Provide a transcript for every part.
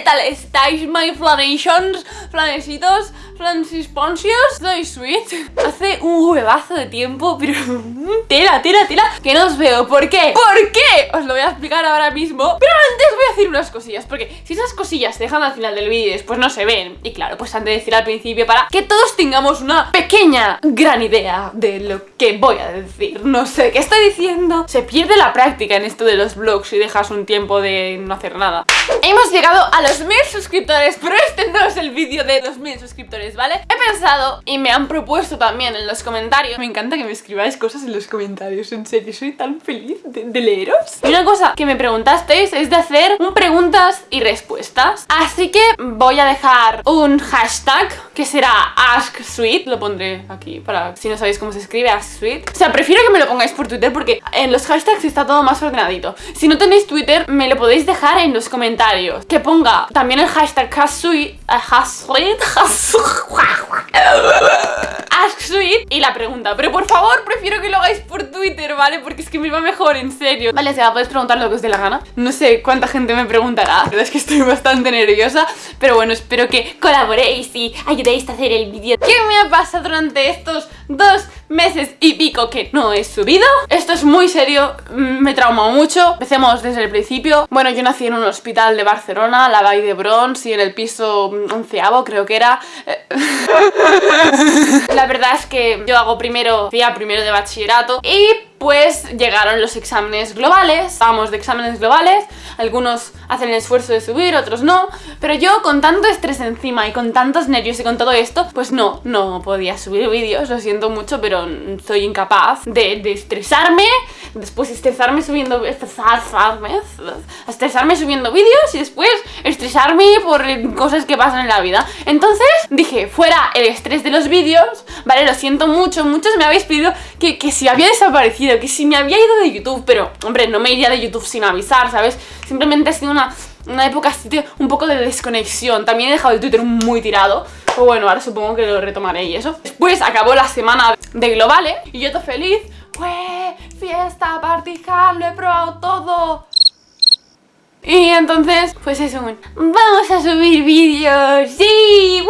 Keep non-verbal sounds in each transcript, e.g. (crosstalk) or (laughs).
¿Qué tal estáis, my flanations? Flanesitos, flansisponsios Soy Sweet. Hace un huevazo de tiempo, pero... (laughs) tela, tela, tela Que no os veo, ¿por qué? ¿Por qué? Os lo voy a explicar ahora mismo. Pero antes voy a decir unas cosillas Porque si esas cosillas se dejan al final del vídeo después no se ven Y claro, pues antes de decir al principio Para que todos tengamos una pequeña, gran idea De lo que voy a decir. No sé qué estoy diciendo. Se pierde la práctica en esto de los vlogs Y dejas un tiempo de no hacer nada. Hemos llegado a los mil suscriptores Pero este no es el vídeo de los mil suscriptores, ¿vale? He pensado y me han propuesto también en los comentarios. Me encanta que me escribáis cosas en los comentarios En serio, soy tan feliz de, leeros. Y una cosa que me preguntasteis es de hacer un preguntas y respuestas. Así que voy a dejar un hashtag Que será AskSweet Lo pondré aquí para si no sabéis cómo se escribe AskSweet O sea, prefiero que me lo pongáis por Twitter Porque en los hashtags está todo más ordenadito. Si no tenéis Twitter, me lo podéis dejar en los comentarios. Que ponga también el hashtag AskSweet AskSweet Ask Sweet (laughs) y la pregunta Pero por favor, prefiero que lo hagáis por Twitter, ¿vale? Porque es que me va mejor, en serio Vale, se va, podéis preguntar lo que os dé la gana No sé cuánta gente me preguntará La verdad es que estoy bastante nerviosa Pero bueno, espero que colaboréis y ayudéis a hacer el vídeo. ¿Qué me ha pasado durante estos dos meses y pico que no he subido? Esto es muy serio, me trauma mucho. Empecemos desde el principio. Bueno, yo nací en un hospital de Barcelona, la Vall de Bronx Y en el piso onceavo creo que era. Eh, (laughs) La verdad es que yo hago primero, día primero de bachillerato y pues llegaron los exámenes globales, vamos de exámenes globales, algunos hacen el esfuerzo de subir, otros no, pero yo con tanto estrés encima y con tantos nervios y con todo esto, pues no, no podía subir vídeos, lo siento mucho, pero soy incapaz de, estresarme, después estresarme subiendo, estresarme, estresarme subiendo vídeos y después estresarme por cosas que pasan en la vida. Entonces dije, fuera el estrés de los vídeos, vale, lo siento mucho, muchos me habéis pedido que, que si había desaparecido que si me había ido de YouTube, pero, hombre, no me iría de YouTube sin avisar, ¿sabes? Simplemente ha sido una, una época un poco de desconexión. También he dejado el Twitter muy tirado. Pero bueno, ahora supongo que lo retomaré y eso. Después acabó la semana de Globale y yo todo feliz. ¡Fue! Fiesta, party lo he probado todo. Y entonces, pues eso, vamos a subir vídeos. ¡Sí!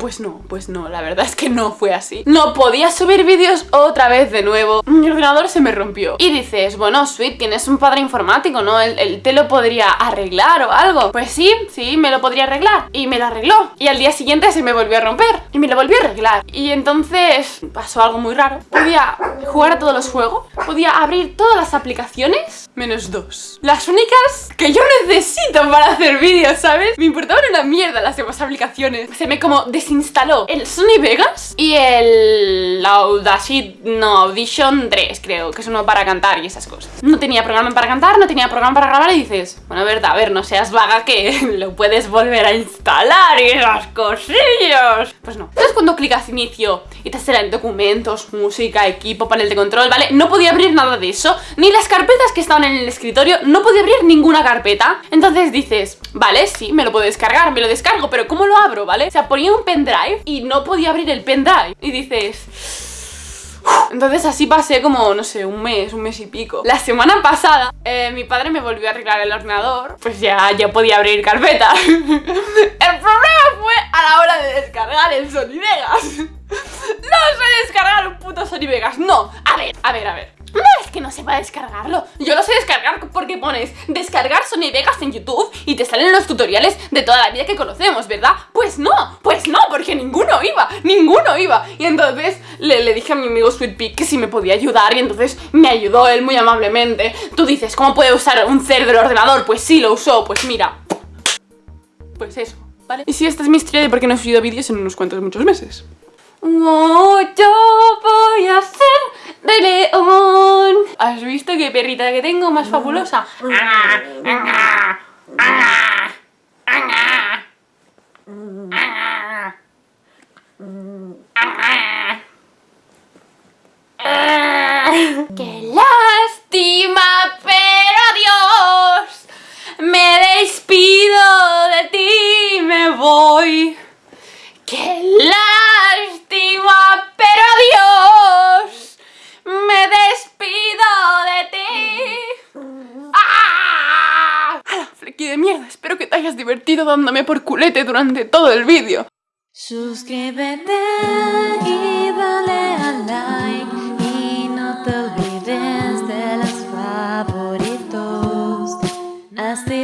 Pues no, pues no, la verdad es que no fue así. No podía subir vídeos otra vez de nuevo. Mi ordenador se me rompió. Y dices, bueno, Sweet, tienes un padre informático, ¿no? Él, te lo podría arreglar o algo. Pues sí, sí, me lo podría arreglar. Y me lo arregló. Y al día siguiente se me volvió a romper. Y me lo volvió a arreglar. Y entonces pasó algo muy raro. Podía jugar a todos los juegos. Podía abrir todas las aplicaciones Menos dos. Las únicas que yo necesito para hacer vídeos, ¿sabes? Me importaba una mierda las demás aplicaciones. Se me como desinstaló el Sony Vegas y el Audacity, no, Audition 3 creo Que es uno para cantar y esas cosas. No tenía programa para cantar, no tenía programa para grabar y dices Bueno, verdad, a ver, no seas vaga que (laughs) lo puedes volver a instalar y esas cosillas Pues no. Entonces cuando clicas inicio y te salen documentos, música, equipo, panel de control, ¿vale? No podía abrir nada de eso. Ni las carpetas que estaban en el escritorio, no podía abrir ninguna carpeta. Entonces dices, vale, sí, me lo puedo descargar, me lo descargo, pero ¿cómo lo abro, vale? O sea, ponía un pendrive y no podía abrir el pendrive. Y dices... Entonces así pasé como, no sé, un mes, un mes y pico. La semana pasada eh, mi padre me volvió a arreglar el ordenador Pues ya, ya podía abrir carpeta. (laughs) El problema fue a la hora de descargar el Sony Vegas. (laughs) No sé descargar un puto Sony Vegas, no. A ver, a ver, a ver que no sepa descargarlo Yo lo sé descargar porque pones descargar Sony Vegas en YouTube Y te salen los tutoriales de toda la vida que conocemos, ¿verdad? Pues no, pues no, porque ninguno iba Ninguno iba Y entonces le, dije a mi amigo Sweet que si me podía ayudar Y entonces me ayudó él muy amablemente Tú dices, ¿cómo puede usar un cerdo del ordenador? Pues sí, lo usó, pues mira Pues eso, ¿vale? Y si esta es mi historia de por qué no he subido vídeos en unos cuantos muchos meses Oh, yo ¿Has visto qué perrita que tengo más fabulosa? dándome por culete durante todo el vídeo. Suscríbete y dale a like y no te olvides de los favoritos. Hasta